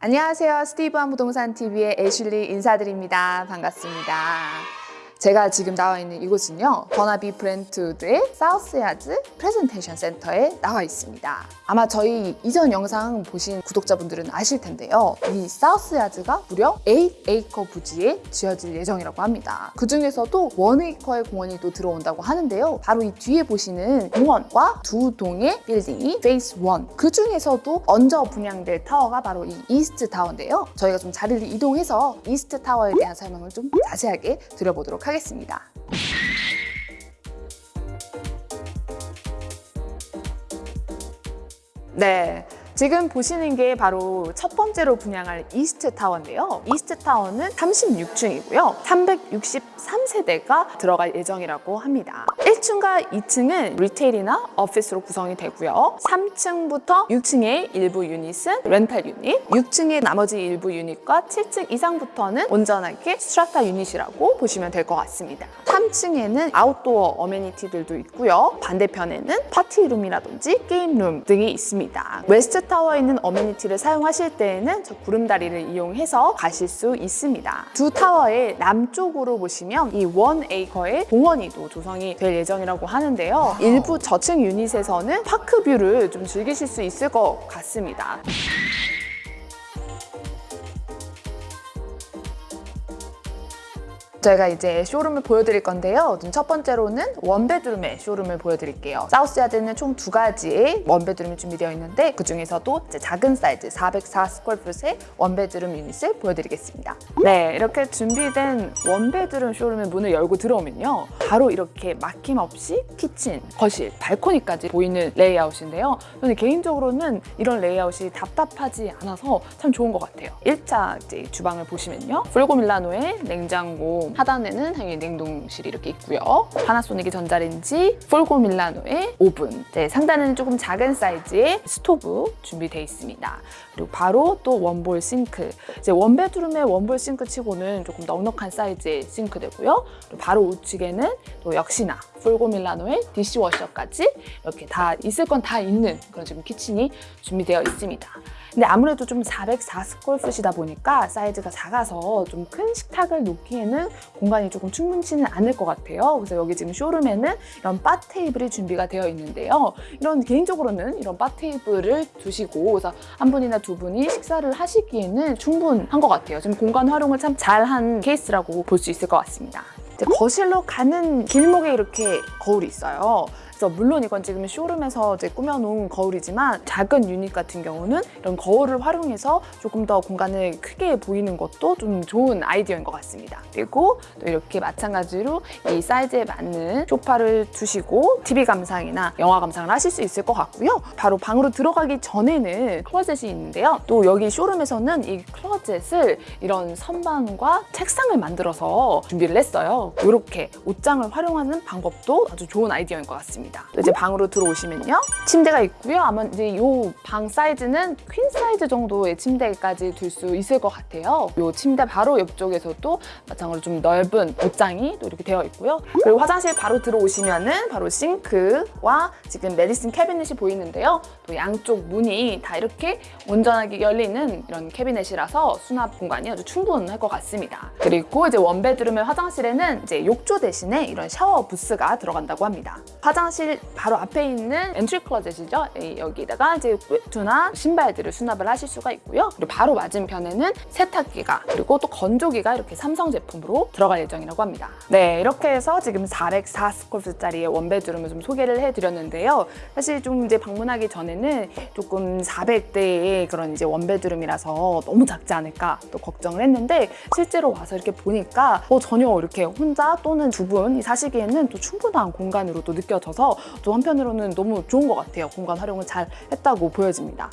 안녕하세요. 스티브한 부동산 TV의 애슐리 인사드립니다. 반갑습니다. 제가 지금 나와 있는 이곳은요. 버나비 브랜트우드의 사우스야즈 프레젠테이션 센터에 나와 있습니다. 아마 저희 이전 영상 보신 구독자분들은 아실 텐데요. 이 사우스야즈가 무려 8에이커 부지에 지어질 예정이라고 합니다. 그 중에서도 1에이커의 공원이 또 들어온다고 하는데요. 바로 이 뒤에 보시는 공원과 두 동의 빌딩이 phase 1. 그 중에서도 먼저 분양될 타워가 바로 이 이스트 타워인데요. 저희가 좀 자리를 이동해서 이스트 타워에 대한 설명을 좀 자세하게 드려보도록 하겠습니다. 네. 지금 보시는 게 바로 첫 번째로 분양할 이스트 타워인데요. 이스트 타워는 36층이고요. 363세대가 들어갈 예정이라고 합니다. 1층과 2층은 retail이나 오피스로 구성이 되고요. 3층부터 6층의 일부 유닛은 rental 유닛, 6층의 나머지 일부 유닛과 7층 이상부터는 온전하게 strata 유닛이라고 보시면 될 것 같습니다. 3층에는 outdoor amenity들도 있고요. 반대편에는 파티룸이라든지 game room 등이 있습니다. 웨스트 타워에 있는 amenity를 사용하실 때에는 저 구름다리를 이용해서 가실 수 있습니다. 두 타워의 남쪽으로 보시면 이 one acre의 공원이 또 조성이 될 예정 이라고 하는데요. 일부 저층 유닛에서는 park view를 좀 즐기실 수 있을 것 같습니다. 저희가 이제 쇼룸을 보여드릴 건데요. 첫 번째로는 one bedroom의 쇼룸을 보여드릴게요. 사우스야드는 총 두 가지의 one bedroom이 준비되어 있는데 그 중에서도 이제 작은 사이즈 404 square foot의 one bedroom 유닛을 보여드리겠습니다. 네, 이렇게 준비된 one bedroom 쇼룸의 문을 열고 들어오면요. 바로 이렇게 막힘없이 kitchen, 거실, 발코니까지 보이는 레이아웃인데요. 저는 개인적으로는 이런 레이아웃이 답답하지 않아서 참 좋은 것 같아요. 일단 이제 주방을 보시면요. Fulgor Milano의 냉장고, 하단에는 당연히 냉동실이 이렇게 있고요. 파나소닉의 전자레인지, Fulgor Milano의 오븐, 이제 상단에는 조금 작은 사이즈의 스토브 준비되어 있습니다. 그리고 바로 또 one bowl 싱크. 이제 one bedroom의 one bowl 싱크 치고는 조금 넉넉한 사이즈의 싱크대고요. 바로 우측에는 또 역시나 Fulgor Milano의 dishwasher까지 이렇게 다 있을 건 다 있는 그런 지금 kitchen이 준비되어 있습니다. 근데 아무래도 좀 404 square foot이다 보니까 사이즈가 작아서 좀 큰 식탁을 놓기에는 공간이 조금 충분치는 않을 것 같아요. 그래서 여기 지금 쇼룸에는 이런 바 테이블이 준비가 되어 있는데요. 이런 개인적으로는 이런 바 테이블을 두시고 그래서 한 분이나 두 분이 식사를 하시기에는 충분한 것 같아요. 지금 공간 활용을 참 잘한 케이스라고 볼 수 있을 것 같습니다. 거실로 가는 길목에 이렇게 거울이 있어요. 그래서 물론 이건 지금 쇼룸에서 이제 꾸며놓은 거울이지만 작은 유닛 같은 경우는 이런 거울을 활용해서 조금 더 공간을 크게 보이는 것도 좀 좋은 아이디어인 것 같습니다. 그리고 또 이렇게 마찬가지로 이 사이즈에 맞는 소파를 두시고 TV 감상이나 영화 감상을 하실 수 있을 것 같고요. 바로 방으로 들어가기 전에는 클로젯이 있는데요. 또 여기 쇼룸에서는 이 클로젯을 이런 선반과 책상을 만들어서 준비를 했어요. 이렇게 옷장을 활용하는 방법도 아주 좋은 아이디어인 것 같습니다. 또 이제 방으로 들어오시면요. 침대가 있고요. 아마 이제 이 방 사이즈는 퀸 사이즈 정도의 침대까지 둘수 있을 것 같아요. 이 침대 바로 옆쪽에서도 마찬가지로 좀 넓은 옷장이 또 이렇게 되어 있고요. 그리고 화장실 바로 들어오시면은 바로 싱크와 지금 medicine cabinet이 보이는데요. 또 양쪽 문이 다 이렇게 온전하게 열리는 이런 캐비넷이라서 수납 공간이 아주 충분할 것 같습니다. 그리고 이제 one bedroom의 화장실에는 이제 욕조 대신에 이런 샤워 부스가 들어간다고 합니다. 화장실 바로 앞에 있는 entry closet이죠. 여기다가 이제 외투나 신발들을 수납을 하실 수가 있고요. 그리고 바로 맞은편에는 세탁기가 그리고 또 건조기가 이렇게 삼성 제품으로 들어갈 예정이라고 합니다. 네, 이렇게 해서 지금 404스콜프짜리의 원베드룸을 좀 소개를 해드렸는데요. 사실 좀 이제 방문하기 전에는 조금 400대의 그런 이제 one bedroom이라서 너무 작지 않을까 또 걱정을 했는데 실제로 와서 이렇게 보니까 어, 전혀 이렇게 혼자 또는 두 분이 사시기에는 또 충분한 공간으로 또 느껴져서 또 한편으로는 너무 좋은 것 같아요. 공간 활용을 잘 했다고 보여집니다.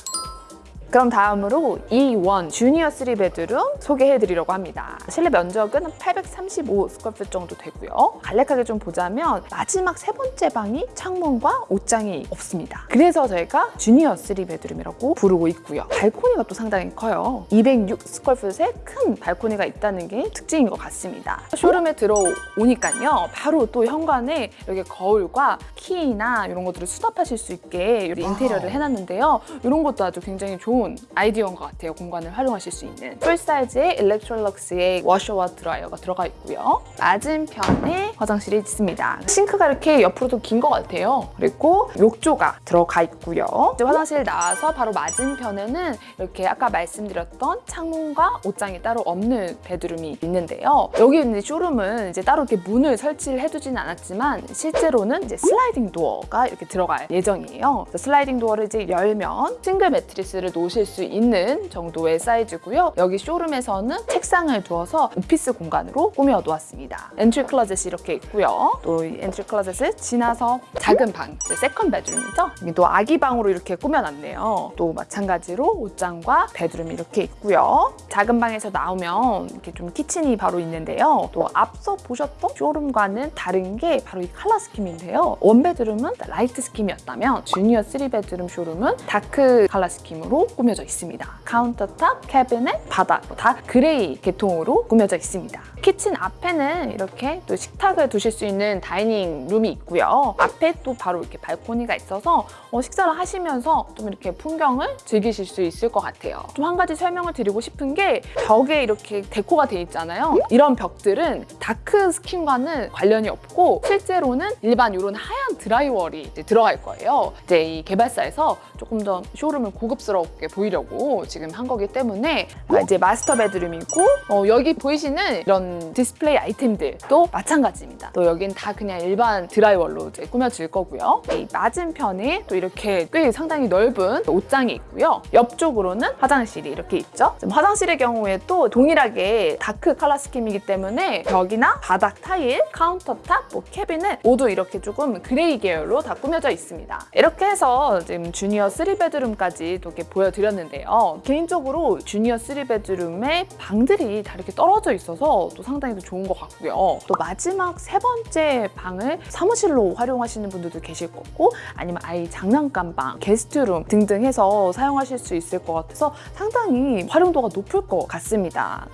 그럼 다음으로 E1 junior 3 bedroom 소개해드리려고 합니다. 실내 면적은 835 square foot 정도 되고요. 간략하게 좀 보자면 마지막 세 번째 방이 창문과 옷장이 없습니다. 그래서 저희가 junior 3 bedroom이라고 부르고 있고요. 발코니가 또 상당히 커요. 206 square foot의 큰 발코니가 있다는 게 특징인 것 같습니다. 쇼룸에 들어오니까요. 바로 또 현관에 이렇게 거울과 키나 이런 것들을 수납하실 수 있게 인테리어를 해놨는데요. 이런 것도 아주 굉장히 좋은 좋은 아이디어인 것 같아요. 공간을 활용하실 수 있는. 풀 사이즈의 일렉트롤럭스의 워셔와 드라이어가 들어가 있고요. 맞은편에 화장실이 있습니다. 싱크가 이렇게 옆으로도 긴것 같아요. 그리고 욕조가 들어가 있고요. 이제 화장실 나와서 바로 맞은편에는 이렇게 아까 말씀드렸던 창문과 옷장이 따로 없는 bedroom이 있는데요. 여기 있는 쇼룸은 이제 따로 이렇게 문을 설치를 해두진 않았지만 실제로는 이제 sliding door가 이렇게 들어갈 예정이에요. sliding door를 이제 열면 싱글 매트리스를 놓으실 수 있는 정도의 사이즈고요. 여기 쇼룸에서는 책상을 두어서 오피스 공간으로 꾸며 놓았습니다. entry closet이 이렇게 있고요. 또 이 entry closet을 지나서 작은 방, second bedroom이죠. 여기 또 아기 방으로 이렇게 꾸며놨네요. 또 마찬가지로 옷장과 bedroom이 이렇게 있고요. 작은 방에서 나오면 이렇게 좀 kitchen이 바로 있는데요. 또 앞서 보셨던 쇼룸과는 다른 게 바로 이 칼라 스킴인데요. 원베드룸은 라이트 스킴이었다면 주니어 3베드룸 쇼룸은 다크 칼라 스킴으로 꾸며져 있습니다. countertop, 캐비넷, 바닥 다 gray 계통으로 꾸며져 있습니다. kitchen 앞에는 이렇게 또 식탁을 두실 수 있는 dining room이 있고요. 앞에 또 바로 이렇게 발코니가 있어서 어, 식사를 하시면서 좀 이렇게 풍경을 즐기실 수 있을 것 같아요. 좀 한 가지 설명을 드리고 싶은 게 벽에 이렇게 deco가 돼 있잖아요. 이런 벽들은 dark scheme과는 관련이 없고 실제로는 일반 이런 하얀 drywall이 들어갈 거예요. 이제 이 개발사에서 조금 더 쇼룸을 고급스럽게 보이려고 지금 한 거기 때문에 아, 이제 master bedroom이고 어, 여기 보이시는 이런 display item들도 마찬가지입니다. 또 여긴 다 그냥 일반 drywall로 이제 꾸며질 거고요. 이 맞은편에 또 이렇게 꽤 상당히 넓은 옷장이 있고요. 옆쪽으로는 화장실이 이렇게 있죠. 화장실의 경우에 또 동일하게 다크 칼라 스킴이기 때문에 벽이나 바닥 타일, countertop, 뭐 캐비넷 모두 이렇게 조금 gray 계열로 다 꾸며져 있습니다. 이렇게 해서 지금 junior 3 bedroom까지 또 이렇게 보여드렸는데요. 개인적으로 junior 3 bedroom의 방들이 다 이렇게 떨어져 있어서 또 상당히 또 좋은 것 같고요. 또 마지막 세 번째 방을 사무실로 활용하시는 분들도 계실 거고 아니면 아이 장난감 방, guest room 등등 해서 사용하실 수 있을 것 같아서 상당히 활용도가 높을 것 같습니다.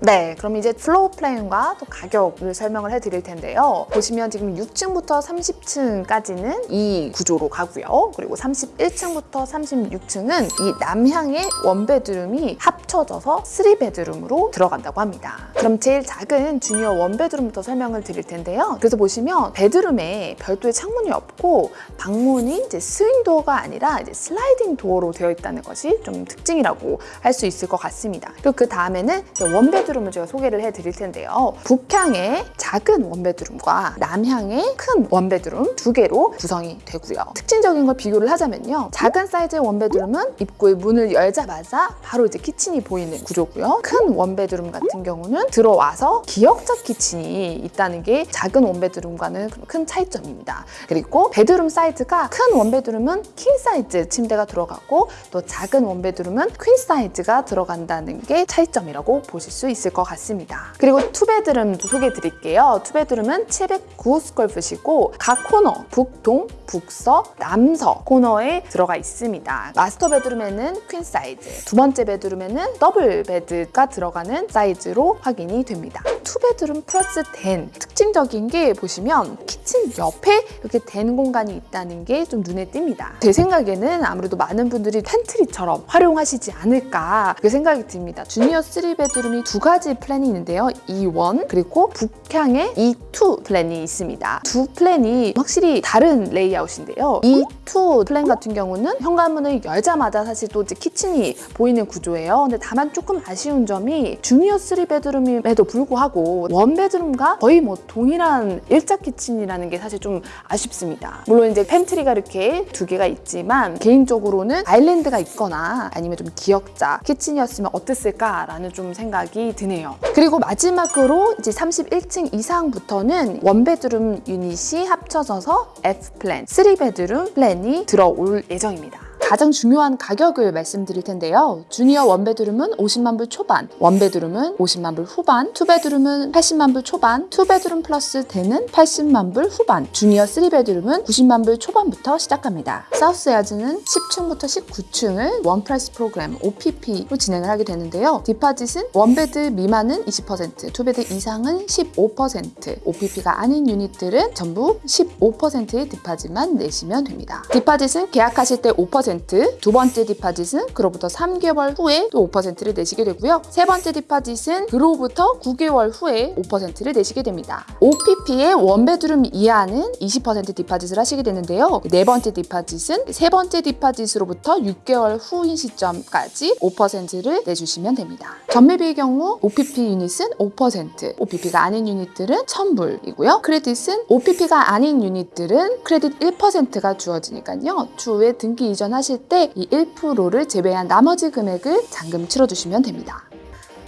네, 그럼 이제 floor plan과 또 가격을 설명을 해드릴 텐데요. 보시면 지금 6층부터 30층까지는 이 구조로 가고요. 그리고 31층부터 36층은 이 남향의 one bedroom이 합쳐져서 3 bedroom으로 들어간다고 합니다. 그럼 제일 작은 junior one bedroom부터 설명을 드릴 텐데요. 그래서 보시면 bedroom에 별도의 창문이 없고 방문이 이제 swing door가 아니라 이제 sliding door로 되어 있다는 것이 좀 특징이라고 할 수 있을 것 같습니다. 그리고 그 다음에는 one bed one bedroom을 제가 소개를 해드릴 텐데요. 북향의 작은 one bedroom과 남향의 큰 one bedroom 두 개로 구성이 되고요. 특징적인 걸 비교를 하자면요. 작은 사이즈의 one bedroom은 입구의 문을 열자마자 바로 이제 kitchen이 보이는 구조고요. 큰 one bedroom 같은 경우는 들어와서 기역자 kitchen이 있다는 게 작은 one bedroom과는 큰 차이점입니다. 그리고 bedroom 사이즈가 큰 one bedroom은 king size 침대가 들어가고 또 작은 one bedroom은 queen size가 들어간다는 게 차이점이라고 보실 수 있습니다. 있을 것 같습니다. 그리고 two bedroom도 소개해 드릴게요. 투베드룸은 709스컬프시고 각 코너 북동, 북서, 남서 코너에 들어가 있습니다. master bedroom에는 queen size, 두 번째 bedroom에는 double bed가 들어가는 사이즈로 확인이 됩니다. two bedroom plus den 특징적인 게 보시면 kitchen 옆에 이렇게 den 공간이 있다는 게 좀 눈에 띕니다. 제 생각에는 아무래도 많은 분들이 pantry처럼 활용하시지 않을까 그 생각이 듭니다. junior 3 bedroom이 두 가지 plan이 있는데요. E1 그리고 북향의 E2 plan이 있습니다. 두 plan이 확실히 다른 layout인데요. E2 plan 같은 경우는 현관문을 열자마자 사실 또 이제 kitchen이 보이는 구조예요. 근데 다만 조금 아쉬운 점이 junior 3 bedroom임에도 불구하고 one bedroom과 거의 뭐 동일한 일자 kitchen이라는 게 사실 좀 아쉽습니다. 물론 이제 pantry가 이렇게 두 개가 있지만 개인적으로는 아일랜드가 있거나 아니면 좀 기역자 kitchen이었으면 어땠을까라는 좀 생각이 드네요. 그리고 마지막으로 이제 31층 이상부터는 one bedroom unit이 합쳐져서 F플랜, 3베드룸 플랜이 들어올 예정입니다. 가장 중요한 가격을 말씀드릴 텐데요. junior one bedroom은 50만 불 초반, one bedroom은 50만 불 후반, two bedroom은 80만 불 초반, two bedroom plus den은 80만 불 후반, junior 3 bedroom은 90만 불 초반부터 시작합니다. 사우스 야즈는 10층부터 19층을 one price program OPP로 진행을 하게 되는데요. deposit은 one bed 미만은 20%, two bed 이상은 15%, OPP가 아닌 unit들은 전부 15%의 deposit만 내시면 됩니다. deposit은 계약하실 때 5% 5%, 두 번째 deposit은 그로부터 3개월 후에 또 5%를 내시게 되고요. 세 번째 deposit은 그로부터 9개월 후에 5%를 내시게 됩니다. OPP의 one bedroom 이하는 20% deposit을 하시게 되는데요. 네 번째 deposit은 세 번째 deposit으로부터 6개월 후인 시점까지 5%를 내주시면 됩니다. 전매비의 경우 OPP unit은 5%, OPP가 아닌 unit들은 1000불이고요. credit은 OPP가 아닌 unit들은 credit 1%가 주어지니까요. 추후에 등기 이전하실 때 이 1%를 제외한 나머지 금액을 잔금 치러주시면 됩니다.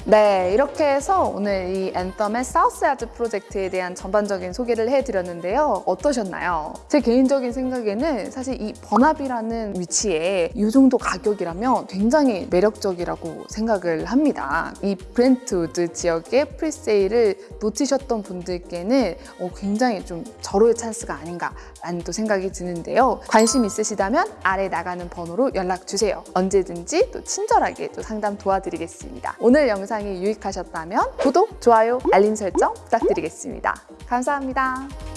네, 이렇게 해서 오늘 이 앤썸의 사우스야드 프로젝트에 대한 전반적인 소개를 해드렸는데요. 어떠셨나요? 제 개인적인 생각에는 사실 이 버나비라는 위치에 이 정도 가격이라면 굉장히 매력적이라고 생각을 합니다. 이 브렌트우드 지역의 presale을 놓치셨던 분들께는 어, 굉장히 좀 절호의 찬스가 아닌가라는 또 생각이 드는데요. 관심 있으시다면 아래 나가는 번호로 연락 주세요. 언제든지 또 친절하게 또 상담 도와드리겠습니다. 오늘 영상이 유익하셨다면 구독, 좋아요, 알림 설정 부탁드리겠습니다. 감사합니다.